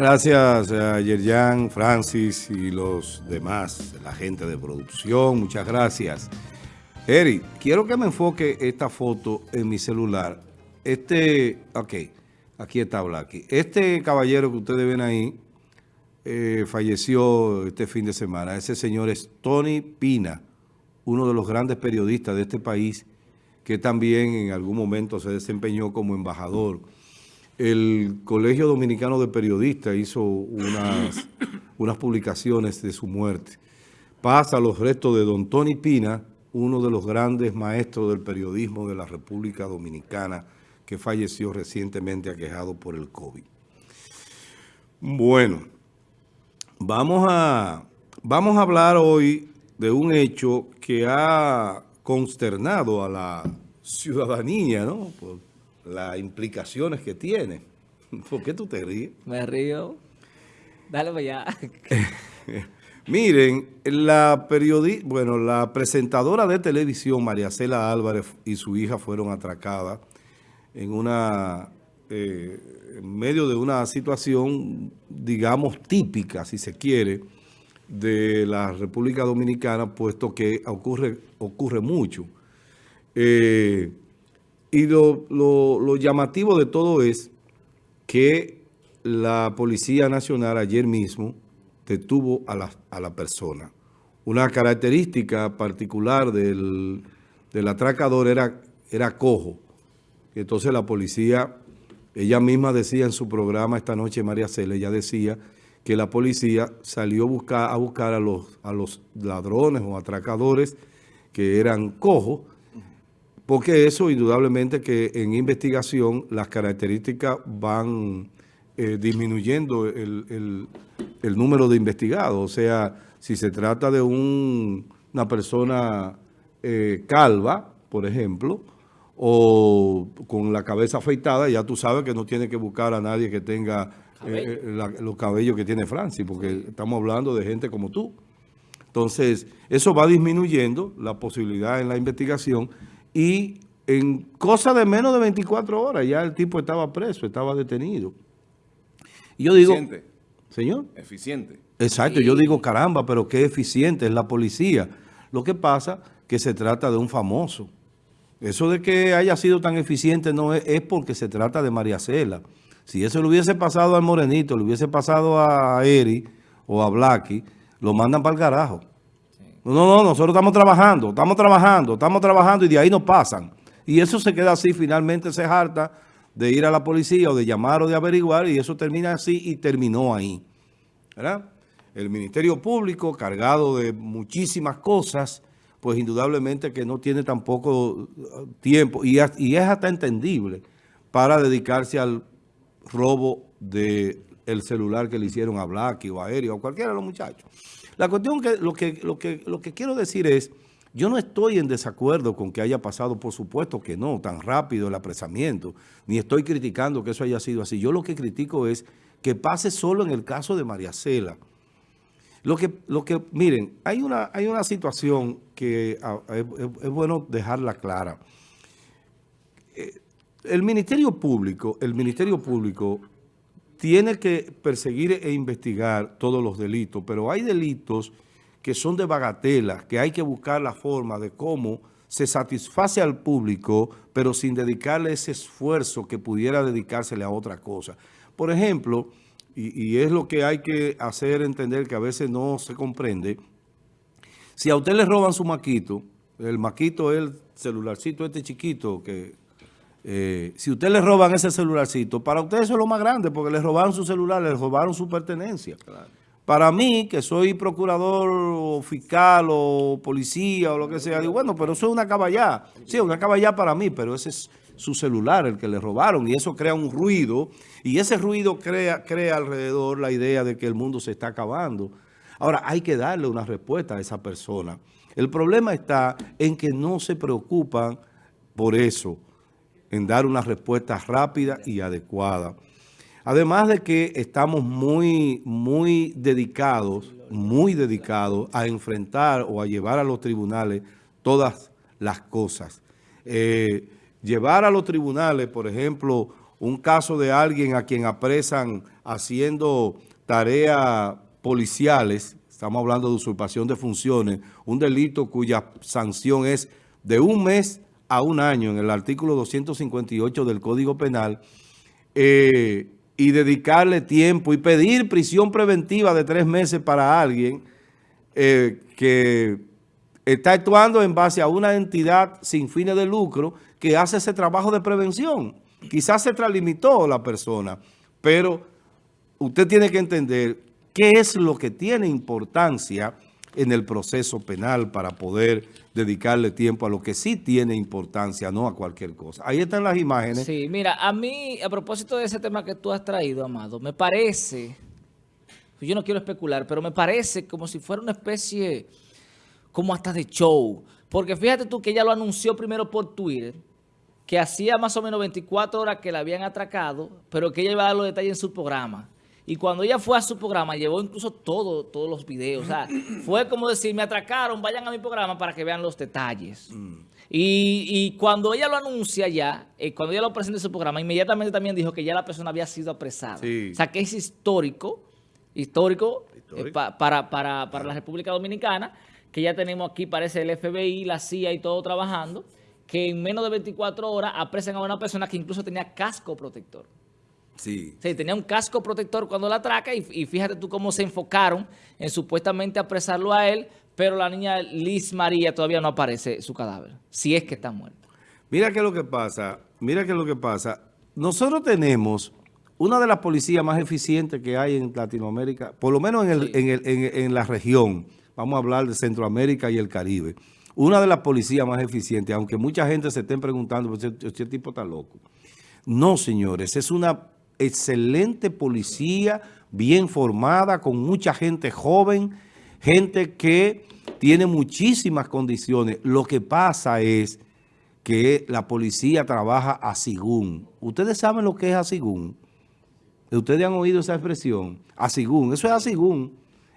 Gracias a Yerjan, Francis y los demás, la gente de producción, muchas gracias. Eri, quiero que me enfoque esta foto en mi celular. Este, ok, aquí está Blacky. Este caballero que ustedes ven ahí eh, falleció este fin de semana. Ese señor es Tony Pina, uno de los grandes periodistas de este país que también en algún momento se desempeñó como embajador. El Colegio Dominicano de Periodistas hizo unas, unas publicaciones de su muerte. Pasa los restos de don Tony Pina, uno de los grandes maestros del periodismo de la República Dominicana, que falleció recientemente aquejado por el COVID. Bueno, vamos a, vamos a hablar hoy de un hecho que ha consternado a la ciudadanía, ¿no? Las implicaciones que tiene. ¿Por qué tú te ríes? Me río. Dale para allá. Miren, la periodista, bueno, la presentadora de televisión, María Cela Álvarez y su hija fueron atracadas en una, eh, en medio de una situación, digamos, típica, si se quiere, de la República Dominicana, puesto que ocurre, ocurre mucho. Eh, y lo, llamativo de todo es que la Policía Nacional ayer mismo detuvo a la, a la persona. Una característica particular del, atracador era, era cojo. Entonces la policía, ella misma decía en su programa esta noche, María Cele, ella decía que la policía salió buscar, a buscar a, los, a los ladrones o atracadores que eran cojos, porque eso indudablemente que en investigación las características van eh, disminuyendo el, número de investigados. O sea, si se trata de una persona eh, calva, por ejemplo, o con la cabeza afeitada, ya tú sabes que no tiene que buscar a nadie que tenga eh, eh, los cabellos que tiene Francis, porque estamos hablando de gente como tú. Entonces, eso va disminuyendo la posibilidad en la investigación y en cosa de menos de 24 horas ya el tipo estaba preso, estaba detenido. Y yo digo... Eficiente. Señor. Eficiente. Exacto, yo digo, caramba, pero qué eficiente es la policía. Lo que pasa que se trata de un famoso. Eso de que haya sido tan eficiente no es, es porque se trata de María Cela. Si eso le hubiese pasado al Morenito, le hubiese pasado a Eri o a Blacky, lo mandan para el carajo. No, no, nosotros estamos trabajando, estamos trabajando, estamos trabajando y de ahí nos pasan. Y eso se queda así, finalmente se harta de ir a la policía o de llamar o de averiguar y eso termina así y terminó ahí. ¿Verdad? El Ministerio Público, cargado de muchísimas cosas, pues indudablemente que no tiene tampoco tiempo y, es hasta entendible para dedicarse al robo del el celular que le hicieron a Blacky o a Eri o a cualquiera de los muchachos. La cuestión que lo, que lo que lo que quiero decir es, yo no estoy en desacuerdo con que haya pasado, por supuesto que no, tan rápido el apresamiento, ni estoy criticando que eso haya sido así. Yo lo que critico es que pase solo en el caso de María Cela. Lo que, lo que, miren, hay una, hay una situación que ah, es, bueno dejarla clara. Eh, el Ministerio Público, el Ministerio Público tiene que perseguir e investigar todos los delitos, pero hay delitos que son de bagatela, que hay que buscar la forma de cómo se satisface al público, pero sin dedicarle ese esfuerzo que pudiera dedicársele a otra cosa. Por ejemplo, y, es lo que hay que hacer entender que a veces no se comprende, si a usted le roban su maquito, el maquito es el celularcito este chiquito que eh, si usted le roban ese celularcito, para usted eso es lo más grande, porque le robaron su celular, le robaron su pertenencia. Para mí, que soy procurador o fiscal o policía o lo que sea, digo, bueno, pero eso es una caballá. Sí, una caballá para mí, pero ese es su celular el que le robaron y eso crea un ruido y ese ruido crea, crea alrededor la idea de que el mundo se está acabando. Ahora, hay que darle una respuesta a esa persona. El problema está en que no se preocupan por eso en dar una respuesta rápida y adecuada. Además de que estamos muy, muy dedicados, muy dedicados a enfrentar o a llevar a los tribunales todas las cosas. Eh, llevar a los tribunales, por ejemplo, un caso de alguien a quien apresan haciendo tareas policiales, estamos hablando de usurpación de funciones, un delito cuya sanción es de un mes a un año en el artículo 258 del Código Penal, eh, y dedicarle tiempo y pedir prisión preventiva de tres meses para alguien eh, que está actuando en base a una entidad sin fines de lucro que hace ese trabajo de prevención. Quizás se tralimitó la persona, pero usted tiene que entender qué es lo que tiene importancia en el proceso penal para poder dedicarle tiempo a lo que sí tiene importancia, no a cualquier cosa. Ahí están las imágenes. Sí, mira, a mí, a propósito de ese tema que tú has traído, Amado, me parece, yo no quiero especular, pero me parece como si fuera una especie, como hasta de show. Porque fíjate tú que ella lo anunció primero por Twitter, que hacía más o menos 24 horas que la habían atracado, pero que ella iba a dar los detalles en su programa. Y cuando ella fue a su programa, llevó incluso todo, todos los videos. O sea, fue como decir, me atracaron, vayan a mi programa para que vean los detalles. Mm. Y, cuando ella lo anuncia ya, eh, cuando ella lo presenta en su programa, inmediatamente también dijo que ya la persona había sido apresada. O sea, que es histórico, histórico, eh, para, para, para la República Dominicana, que ya tenemos aquí, parece el FBI, la CIA y todo trabajando, que en menos de 24 horas apresan a una persona que incluso tenía casco protector. Sí. sí. tenía un casco protector cuando la atraca y, fíjate tú cómo se enfocaron en supuestamente apresarlo a él, pero la niña Liz María todavía no aparece su cadáver, si es que está muerta. Mira qué es lo que pasa, mira qué es lo que pasa. Nosotros tenemos una de las policías más eficientes que hay en Latinoamérica, por lo menos en, la región, vamos a hablar de Centroamérica y el Caribe, una de las policías más eficientes, aunque mucha gente se estén preguntando, este tipo está loco. No, señores, es una excelente policía, bien formada, con mucha gente joven, gente que tiene muchísimas condiciones. Lo que pasa es que la policía trabaja a sigún. ¿Ustedes saben lo que es a sigún? ¿Ustedes han oído esa expresión? A sigún. Eso es a sigún.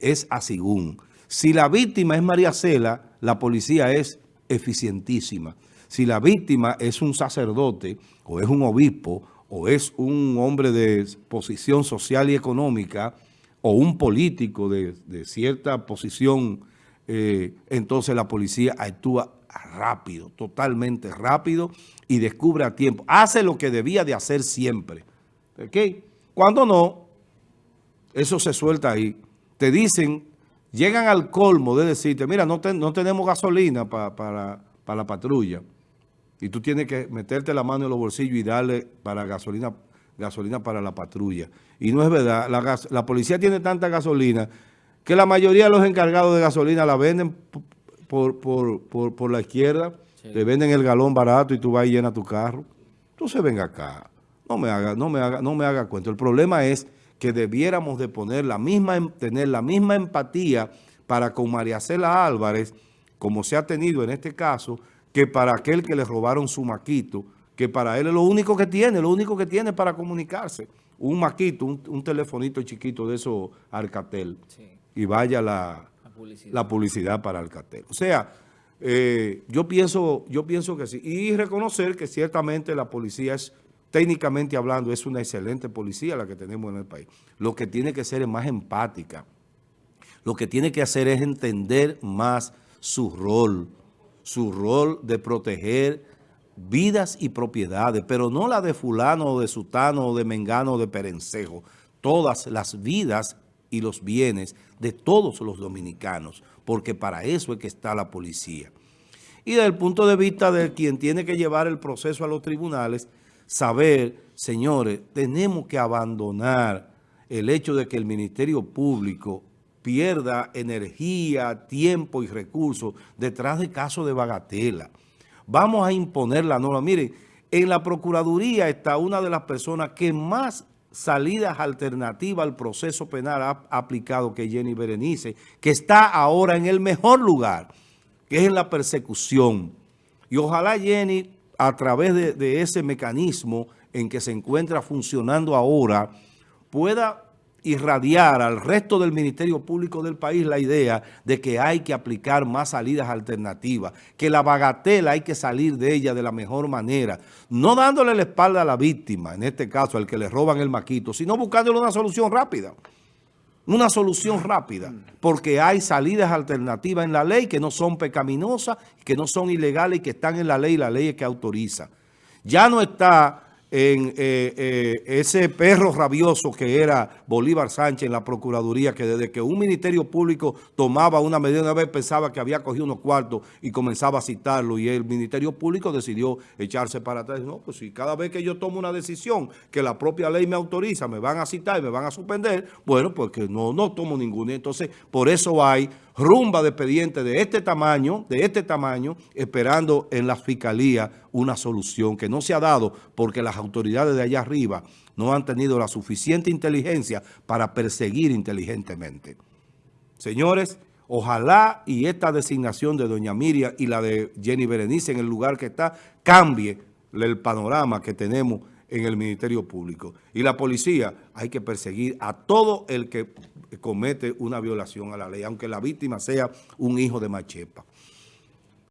Es a sigún. Si la víctima es María Cela, la policía es eficientísima. Si la víctima es un sacerdote o es un obispo o es un hombre de posición social y económica o un político de, cierta posición, eh, entonces la policía actúa rápido, totalmente rápido y descubre a tiempo. Hace lo que debía de hacer siempre. ¿Ok? Cuando no, eso se suelta ahí. Te dicen, llegan al colmo de decirte, mira, no, no tenemos gasolina para la patrulla y tú tienes que meterte la mano en los bolsillos y darle para gasolina gasolina para la patrulla. Y no es verdad, la, policía tiene tanta gasolina que la mayoría de los encargados de gasolina la venden por, por, la izquierda, le venden el galón barato y tú vas y llenas tu carro. Entonces venga acá, no me haga, no me haga, no me haga cuento. El problema es que debiéramos de poner la misma, em, tener la misma empatía para con María Cela Álvarez, como se ha tenido en este caso, que para aquel que le robaron su maquito, que para él es lo único que tiene, lo único que tiene para comunicarse. Un maquito, un, telefonito chiquito de esos Alcatel. Y vaya la, publicidad. para Alcatel. O sea, eh, yo, pienso, yo pienso que sí. Y reconocer que ciertamente la policía es, técnicamente hablando, es una excelente policía la que tenemos en el país. Lo que tiene que ser es más empática. Lo que tiene que hacer es entender más su rol, su rol de proteger vidas y propiedades, pero no la de fulano o de sutano o de mengano o de perencejo, todas las vidas y los bienes de todos los dominicanos, porque para eso es que está la policía. Y desde el punto de vista de quien tiene que llevar el proceso a los tribunales, saber, señores, tenemos que abandonar el hecho de que el Ministerio Público pierda energía, tiempo y recursos detrás de casos de bagatela. Vamos a imponer la norma. Miren, en la Procuraduría está una de las personas que más salidas alternativas al proceso penal ha aplicado, que Jenny Berenice, que está ahora en el mejor lugar, que es en la persecución. Y ojalá Jenny, a través de, de ese mecanismo en que se encuentra funcionando ahora, pueda irradiar al resto del Ministerio Público del país la idea de que hay que aplicar más salidas alternativas, que la bagatela hay que salir de ella de la mejor manera, no dándole la espalda a la víctima, en este caso al que le roban el maquito, sino buscándole una solución rápida. Una solución rápida, porque hay salidas alternativas en la ley que no son pecaminosas, que no son ilegales y que están en la ley la ley es que autoriza. Ya no está en eh, eh, ese perro rabioso que era Bolívar Sánchez en la Procuraduría, que desde que un Ministerio Público tomaba una medida, una vez pensaba que había cogido unos cuartos y comenzaba a citarlo, y el Ministerio Público decidió echarse para atrás. No, pues si cada vez que yo tomo una decisión que la propia ley me autoriza, me van a citar y me van a suspender, bueno, pues que no, no tomo ninguna. Entonces, por eso hay rumba de expediente de este tamaño, de este tamaño, esperando en la fiscalía una solución que no se ha dado porque las autoridades de allá arriba no han tenido la suficiente inteligencia para perseguir inteligentemente. Señores, ojalá y esta designación de doña Miriam y la de Jenny Berenice en el lugar que está, cambie el panorama que tenemos en el Ministerio Público. Y la policía hay que perseguir a todo el que comete una violación a la ley, aunque la víctima sea un hijo de Machepa.